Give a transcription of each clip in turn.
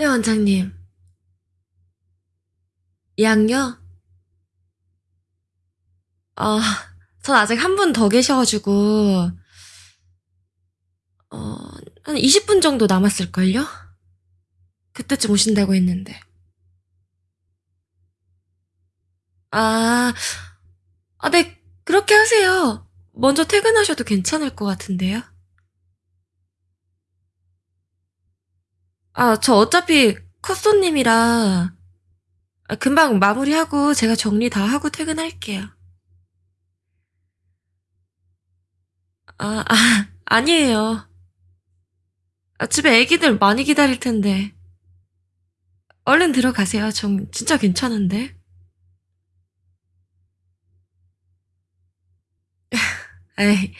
네, 원장님. 양요? 아, 전 아직 한 분 더 계셔가지고, 어, 한 20분 정도 남았을걸요? 그때쯤 오신다고 했는데. 아, 아, 네, 그렇게 하세요. 먼저 퇴근하셔도 괜찮을 것 같은데요? 아, 저 어차피 컷손님이라 아, 금방 마무리하고 제가 정리 다 하고 퇴근할게요. 아, 아, 아니에요. 아, 집에 애기들 많이 기다릴 텐데. 얼른 들어가세요. 전 진짜 괜찮은데. 에이,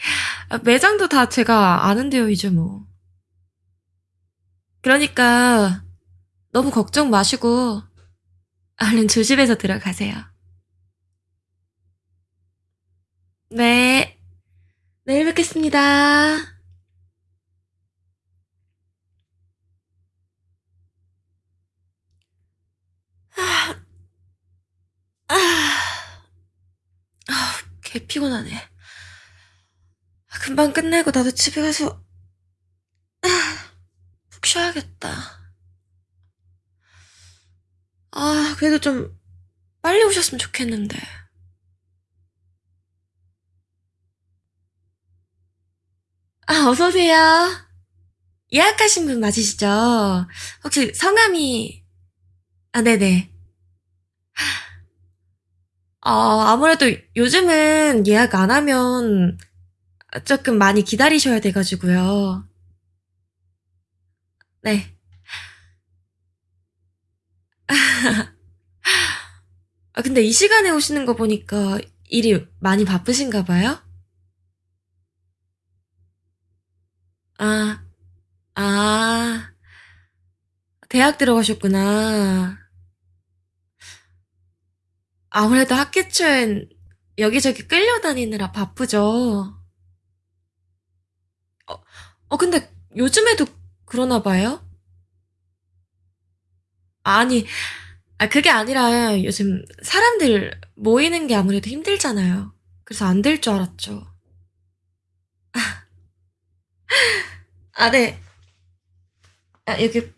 아, 매장도 다 제가 아는데요, 이제 뭐. 그러니까 너무 걱정 마시고 얼른 조심해서 들어가세요. 네. 내일 뵙겠습니다. 아, 아, 아, 개 피곤하네. 금방 끝내고 나도 집에 가서 쉬어야겠다. 아, 그래도 좀 빨리 오셨으면 좋겠는데. 아, 어서오세요. 예약하신 분 맞으시죠? 혹시 성함이, 아, 네네. 아, 아무래도 요즘은 예약 안 하면 조금 많이 기다리셔야 돼가지고요. 네. 아, 근데 이 시간에 오시는 거 보니까 일이 많이 바쁘신가 봐요? 아, 아, 대학 들어가셨구나. 아무래도 학기 초엔 여기저기 끌려다니느라 바쁘죠. 어, 어, 근데 요즘에도 그러나 봐요? 아니, 아, 그게 아니라 요즘 사람들 모이는 게 아무래도 힘들잖아요. 그래서 안 될 줄 알았죠. 아, 네. 아, 여기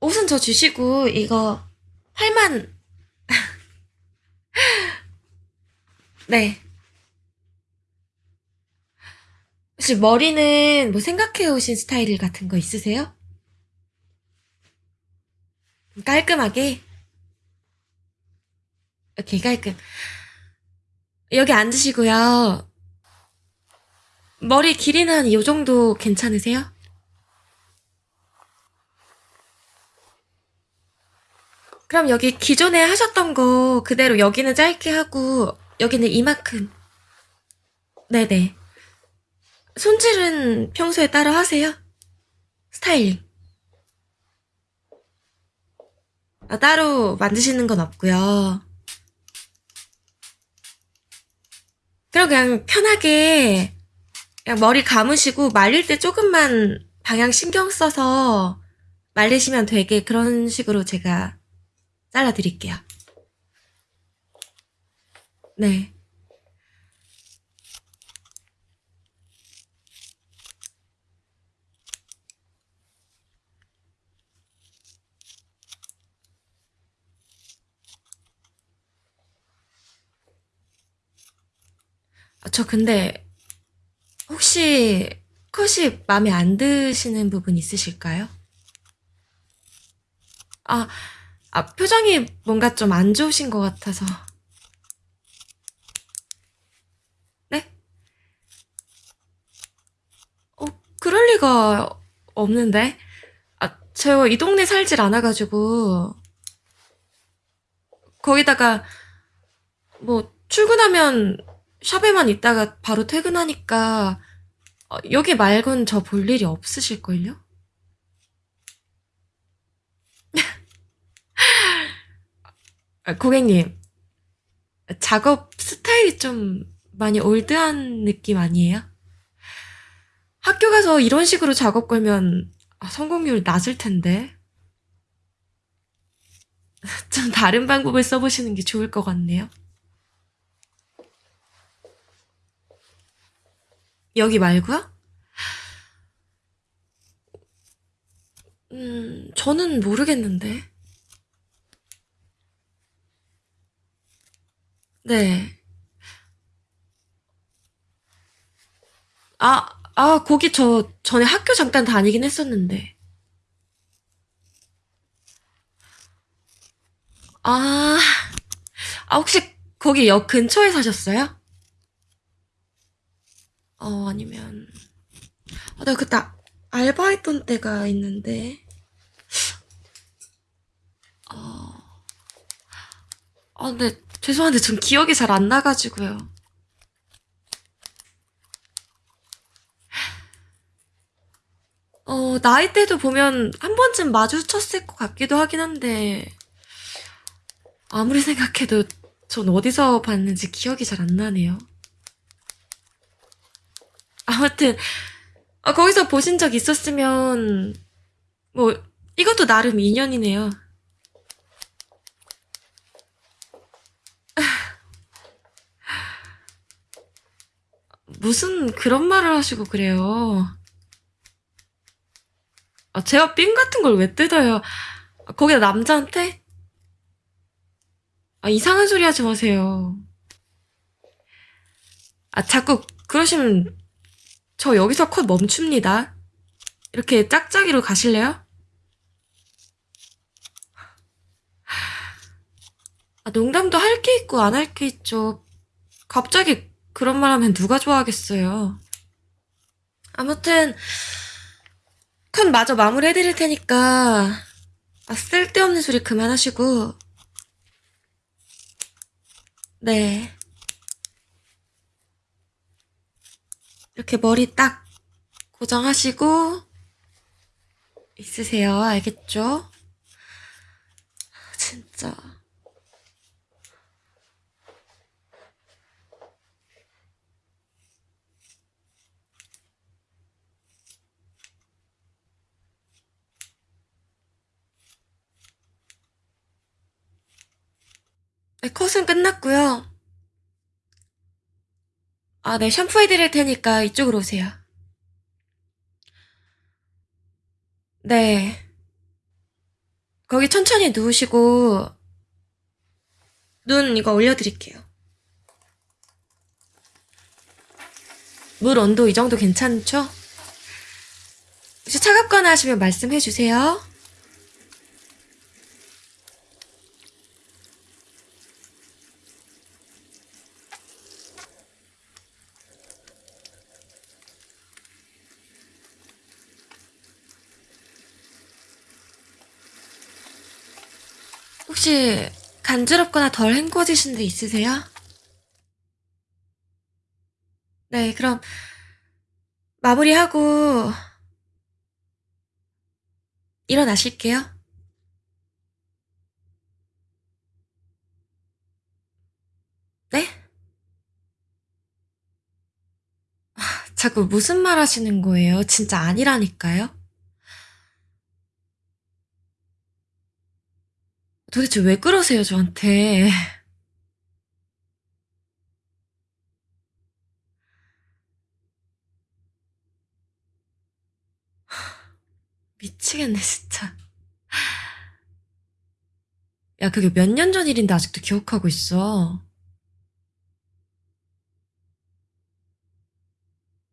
옷은 저 주시고 이거 8만 네. 혹시 머리는 뭐 생각해 오신 스타일 같은 거 있으세요? 깔끔하게? 오케이, 깔끔. 여기 앉으시고요. 머리 길이는 한 이 정도 괜찮으세요? 그럼 여기 기존에 하셨던 거 그대로 여기는 짧게 하고 여기는 이만큼. 네네. 손질은 평소에 따로 하세요? 스타일링. 아, 따로 만드시는 건 없고요. 그럼 그냥 편하게 그냥 머리 감으시고 말릴 때 조금만 방향 신경 써서 말리시면 되게 그런 식으로 제가 잘라드릴게요. 네. 저 근데 혹시 컷이 마음에 안 드시는 부분 있으실까요? 아, 아, 표정이 뭔가 좀 안 좋으신 것 같아서. 네? 어, 그럴 리가 없는데. 아, 제가 이 동네 살질 않아가지고. 거기다가, 뭐, 출근하면 샵에만 있다가 바로 퇴근하니까, 어, 여기 말곤 저 볼 일이 없으실걸요? 아, 고객님, 작업 스타일이 좀 많이 올드한 느낌 아니에요? 학교 가서 이런 식으로 작업 걸면 아, 성공률 낮을 텐데. 좀 다른 방법을 써보시는 게 좋을 것 같네요. 여기 말고요? 음, 저는 모르겠는데. 네. 아, 아, 거기 저 전에 학교 잠깐 다니긴 했었는데. 아, 아, 혹시 거기 역 근처에 사셨어요? 어, 아니면, 아, 내가 그때 알바했던 때가 있는데, 아, 근데 죄송한데 전 기억이 잘 안 나가지고요. 어, 나이대도 보면 한 번쯤 마주쳤을 것 같기도 하긴 한데, 아무리 생각해도 전 어디서 봤는지 기억이 잘 안 나네요. 아무튼, 아, 거기서 보신 적 있었으면, 뭐, 이것도 나름 인연이네요. 무슨 그런 말을 하시고 그래요. 아, 제가 삥 같은 걸 왜 뜯어요? 아, 거기다 남자한테? 아, 이상한 소리 하지 마세요. 아, 자꾸 그러시면 저 여기서 컷 멈춥니다. 이렇게 짝짝이로 가실래요? 아, 농담도 할 게 있고 안 할 게 있죠. 갑자기 그런 말 하면 누가 좋아하겠어요. 아무튼, 컷 마저 마무리 해드릴 테니까, 아, 쓸데없는 소리 그만하시고, 네. 이렇게 머리 딱 고정하시고, 있으세요. 알겠죠? 진짜. 네, 컷은 끝났고요. 아, 네, 샴푸해 드릴 테니까 이쪽으로 오세요. 네. 거기 천천히 누우시고, 눈 이거 올려드릴게요. 물 온도 이 정도 괜찮죠? 혹시 차갑거나 하시면 말씀해 주세요. 혹시 간지럽거나 덜 헹궈지신 데 있으세요? 네, 그럼 마무리하고 일어나실게요. 네? 자꾸 무슨 말 하시는 거예요? 진짜 아니라니까요? 도대체 왜 그러세요, 저한테? 미치겠네, 진짜. 야, 그게 몇 년 전 일인데 아직도 기억하고 있어.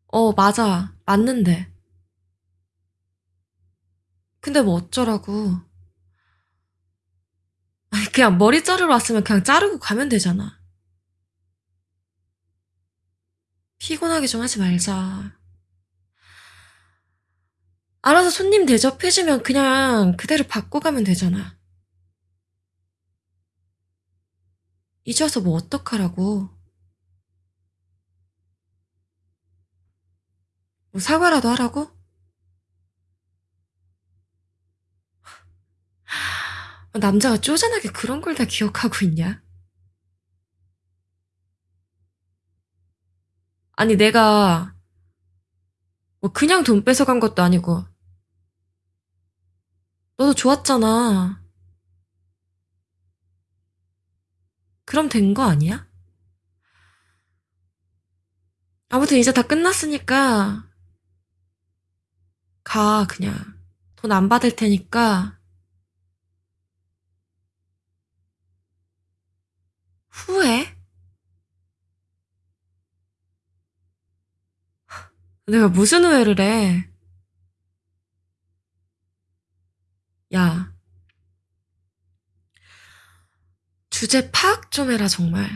어, 맞아. 맞는데. 근데 뭐 어쩌라고. 아니, 그냥 머리 자르러 왔으면 그냥 자르고 가면 되잖아. 피곤하게 좀 하지 말자. 알아서 손님 대접해주면 그냥 그대로 받고 가면 되잖아. 이제 와서 뭐 어떡하라고. 뭐 사과라도 하라고? 남자가 쪼잔하게 그런 걸 다 기억하고 있냐? 아니, 내가 뭐 그냥 돈 뺏어간 것도 아니고 너도 좋았잖아. 그럼 된 거 아니야? 아무튼 이제 다 끝났으니까 가 그냥 돈 안 받을 테니까 후회? 내가 무슨 후회를 해? 야, 주제 파악 좀 해라 정말.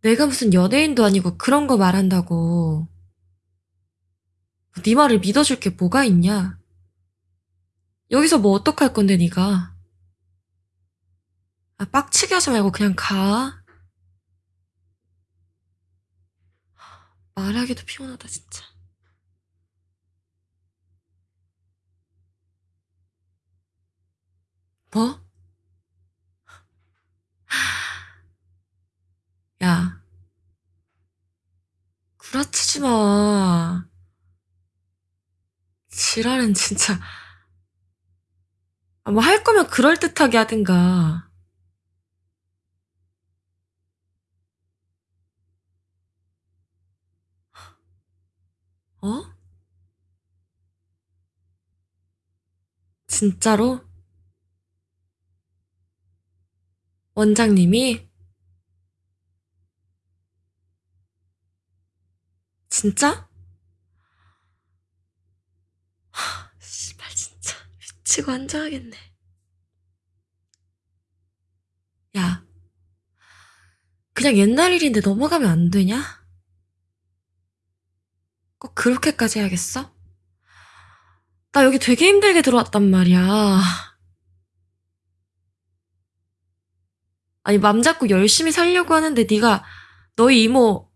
내가 무슨 연예인도 아니고 그런 거 말한다고. 네 말을 믿어줄 게 뭐가 있냐? 여기서 뭐 어떡할 건데 네가? 아, 빡치게 하지 말고 그냥 가. 말하기도 피곤하다 진짜. 뭐? 야, 구라치지 마. 지랄은 진짜. 뭐 할 거면 그럴듯하게 하든가. 어? 진짜로? 원장님이? 진짜? 하, 씨발 진짜 미치고 앉아야겠네. 야, 그냥 옛날 일인데 넘어가면 안 되냐? 꼭 그렇게까지 해야겠어? 나 여기 되게 힘들게 들어왔단 말이야. 아니 맘 잡고 열심히 살려고 하는데 네가 너희 이모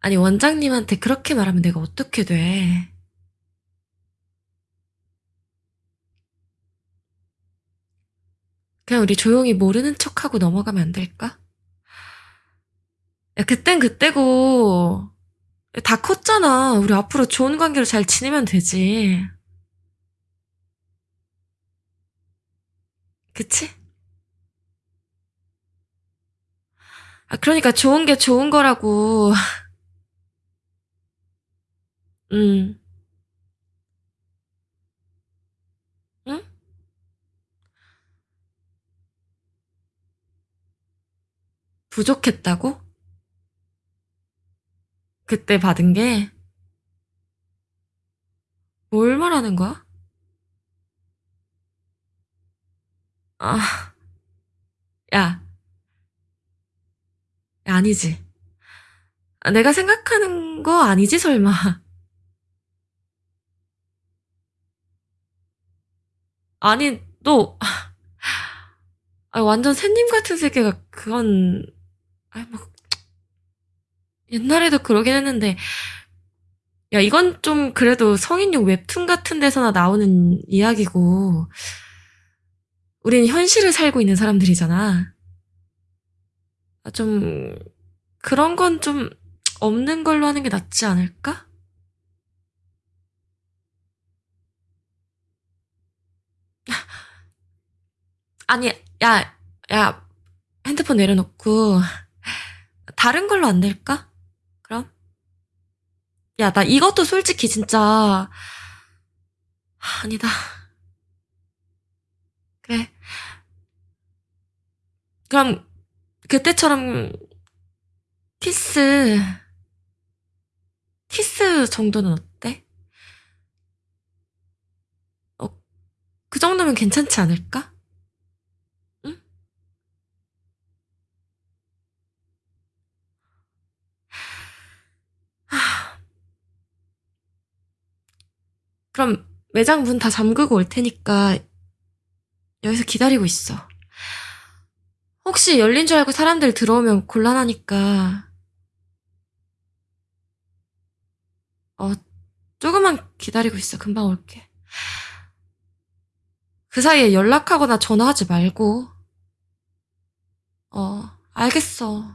아니 원장님한테 그렇게 말하면 내가 어떻게 돼? 그냥 우리 조용히 모르는 척하고 넘어가면 안 될까? 야, 그땐 그때고 다 컸잖아. 우리 앞으로 좋은 관계로 잘 지내면 되지. 그치? 아, 그러니까 좋은 게 좋은 거라고. 음. 응? 부족했다고? 그때 받은 게? 뭘 말하는 거야? 아, 야, 야, 아니지. 아, 내가 생각하는 거 아니지, 설마. 아니, 너, 아, 완전 새님 같은 세계가 그건, 아니, 뭐, 옛날에도 그러긴 했는데, 야, 이건 좀 그래도 성인용 웹툰 같은 데서나 나오는 이야기고, 우린 현실을 살고 있는 사람들이잖아. 아, 좀, 그런 건 좀 없는 걸로 하는 게 낫지 않을까? 아니, 야, 야, 핸드폰 내려놓고, 다른 걸로 안 될까? 야, 나 이것도 솔직히 진짜, 아니다. 그래. 그럼, 그때처럼, 키스, 키스 정도는 어때? 어, 그 정도면 괜찮지 않을까? 응? 하, 그럼 매장 문 다 잠그고 올 테니까 여기서 기다리고 있어. 혹시 열린 줄 알고 사람들 들어오면 곤란하니까, 어, 조금만 기다리고 있어. 금방 올게. 그 사이에 연락하거나 전화하지 말고. 어, 알겠어.